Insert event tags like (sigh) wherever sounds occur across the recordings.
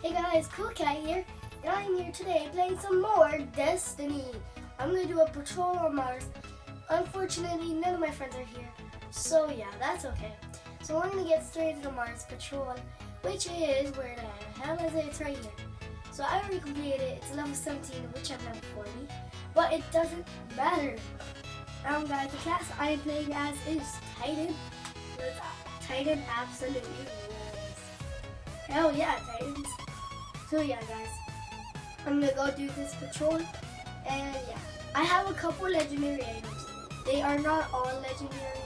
Hey guys, Cool Cat here, and I'm here today playing some more Destiny. I'm gonna do a patrol on Mars. Unfortunately, none of my friends are here, so yeah, that's okay. So we're gonna get straight into the Mars Patrol, which is, where the hell is it? It's right here. So I already completed it, it's level 17, which I'm level 40, but it doesn't matter. Um guys, the class I am playing as is Titan. Titan absolutely rules. Hell yeah, Titans. So yeah, guys, I'm gonna go do this patrol, and yeah, I have a couple legendary items. They are not all legendary.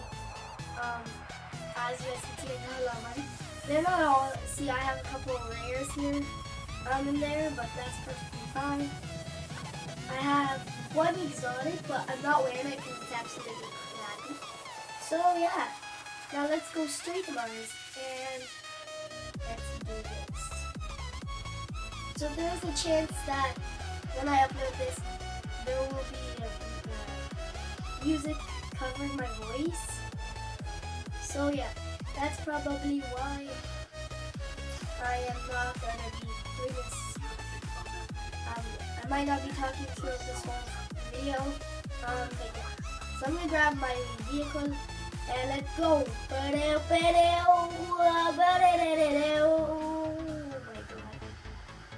Um, as you guys can see, I. They're not all. See, I have a couple of rares here, um, in there, but that's perfectly fine. I have one exotic, but I'm not wearing it because it's absolutely crappy. So yeah, now let's go straight to Mars and So there's a chance that when I upload this, there will be uh, music covering my voice. So yeah, that's probably why I am not gonna be doing this. Um, I might not be talking through this whole video. Um, but yeah. So I'm gonna grab my vehicle and let's go.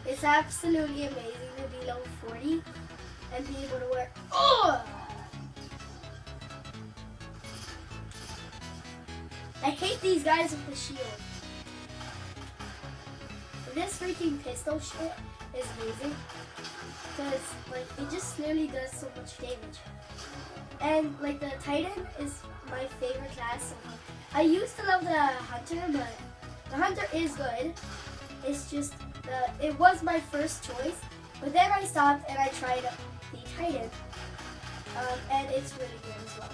It's absolutely amazing to be level 40 and be able to wear. Oh! I hate these guys with the shield. This freaking pistol shit is amazing. Because, like, it just literally does so much damage. And, like, the Titan is my favorite class. I used to love the Hunter, but the Hunter is good. It's just, the it was my first choice. But then I stopped and I tried the Titan. Um, and it's really good as well.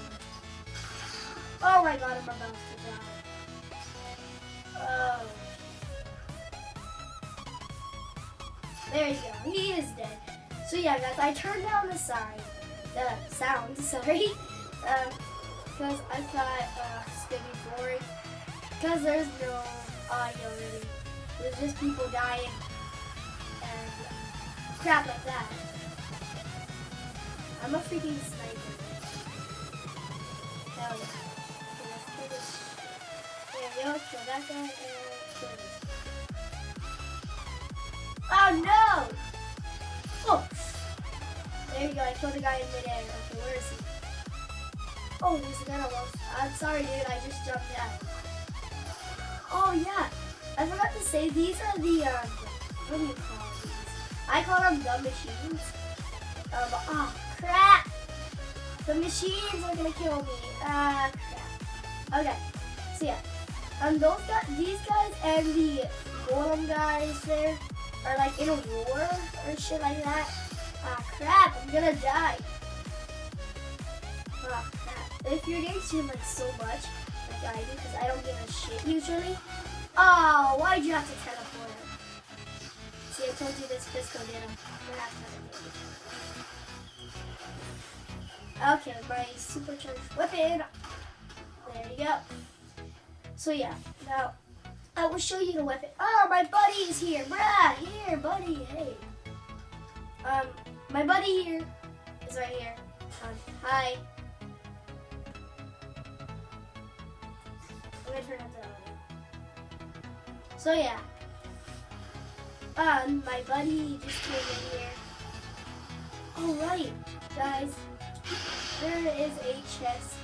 Oh my god, I'm about to. Oh. There you go. He is dead. So yeah, guys, I turned down the sign, the sound, (laughs) sorry, um, because I thought uh, it's gonna be boring. Because there's no audio really. There's just people dying and crap like that. I'm a freaking sniper. Hell yeah. There we go. Kill that guy and kill this. Oh no! Oh! There you go, I killed a guy in midair. Okay, where is he? Oh, there's a guy almost. I'm sorry, dude, I just jumped out. Oh, yeah. I forgot to say, these are the, um, what do you call these? I call them the machines. Um, oh, crap! The machines are gonna kill me. Ah, crap. Okay, so yeah. Um, those guys, these guys and the golem guys there are like in a war or shit like that. Ah, crap, I'm gonna die. Ah, crap. If you're getting streamed like so much, like I do, because I don't give a shit usually. Oh, why'd you have to teleport? See, I told you this Fisco did him. Okay, my supercharged weapon. There you go. So yeah, now I will show you the weapon. Oh, my buddy is here. Bruh, here, buddy, hey. Um, my buddy here is right here. Um, hi. I'm gonna turn the. So yeah. Um, my buddy just came in here. Alright, guys. There is a chest.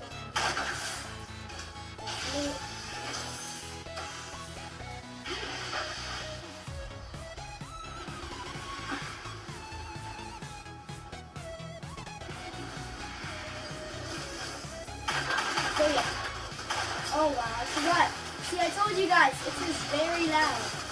So yeah. Oh wow, I forgot. See, I told you guys, it is very loud.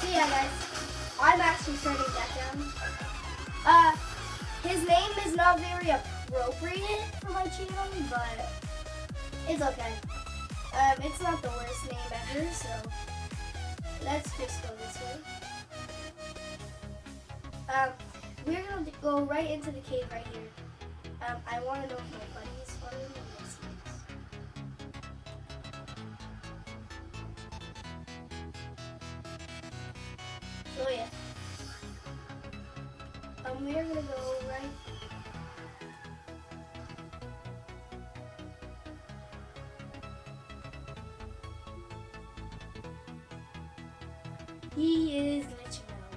So yeah, guys. I'm actually turning that down. Uh, his name is not very appropriate for my channel, but it's okay. Um, it's not the worst name ever, so let's just go this way. Um, we're gonna go right into the cave right here. Um, I want to know if my buddy is following me. So yeah. Um, we're gonna go right. He is glitching out.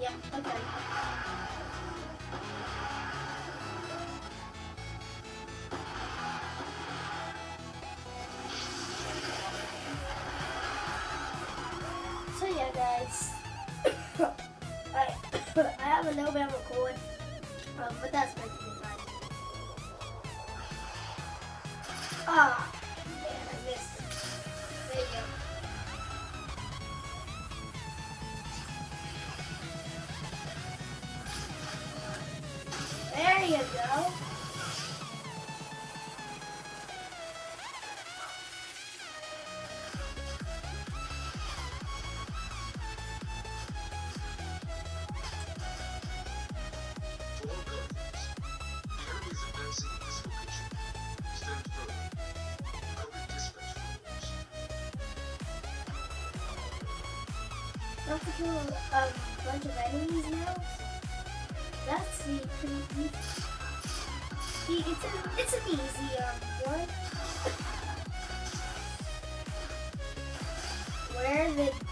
Yeah, okay. Guys, I I have a November cold, um, but that's perfectly fine. Ah, man, I missed it. There you go. There you go. Don't kill a bunch of enemies now. That's the pretty. See, it's an it's an easy um one. Where the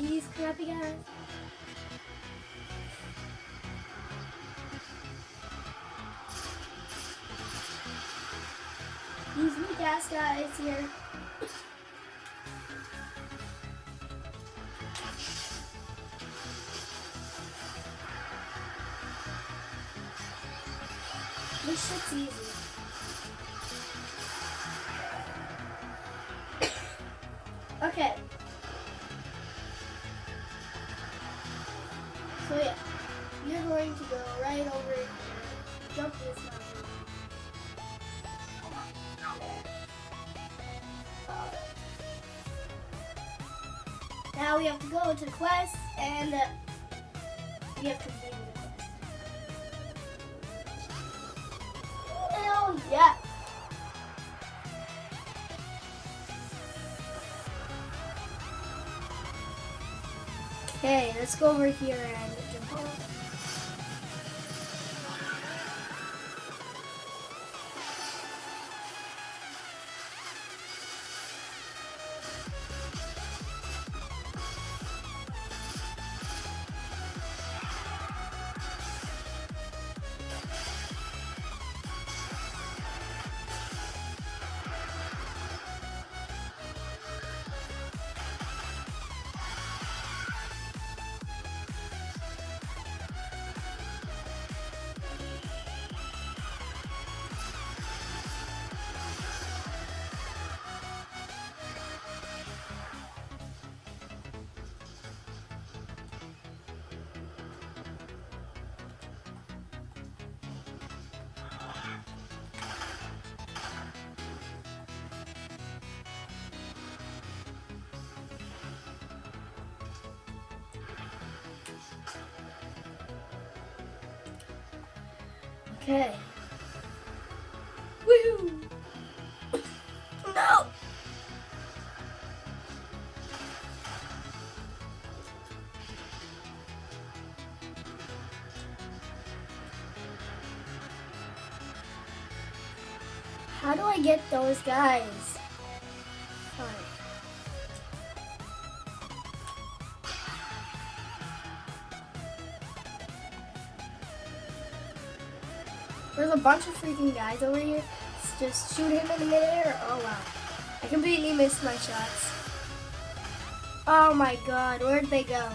these crappy guys. These weak ass guys here. This shit's easy. Now we have to go to quest and uh, we have to the quest. Hell yeah! Okay, let's go over here and jump off. Okay. Woohoo! No! How do I get those guys? A bunch of freaking guys over here. Let's just shoot him in the midair. Oh wow. I completely missed my shots. Oh my god, where'd they go?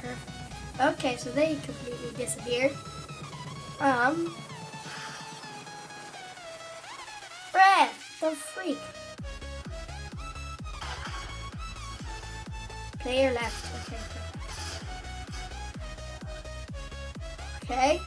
Perfect. Okay, so they completely disappeared. Um. Brad, the freak. Player left. Okay. Okay.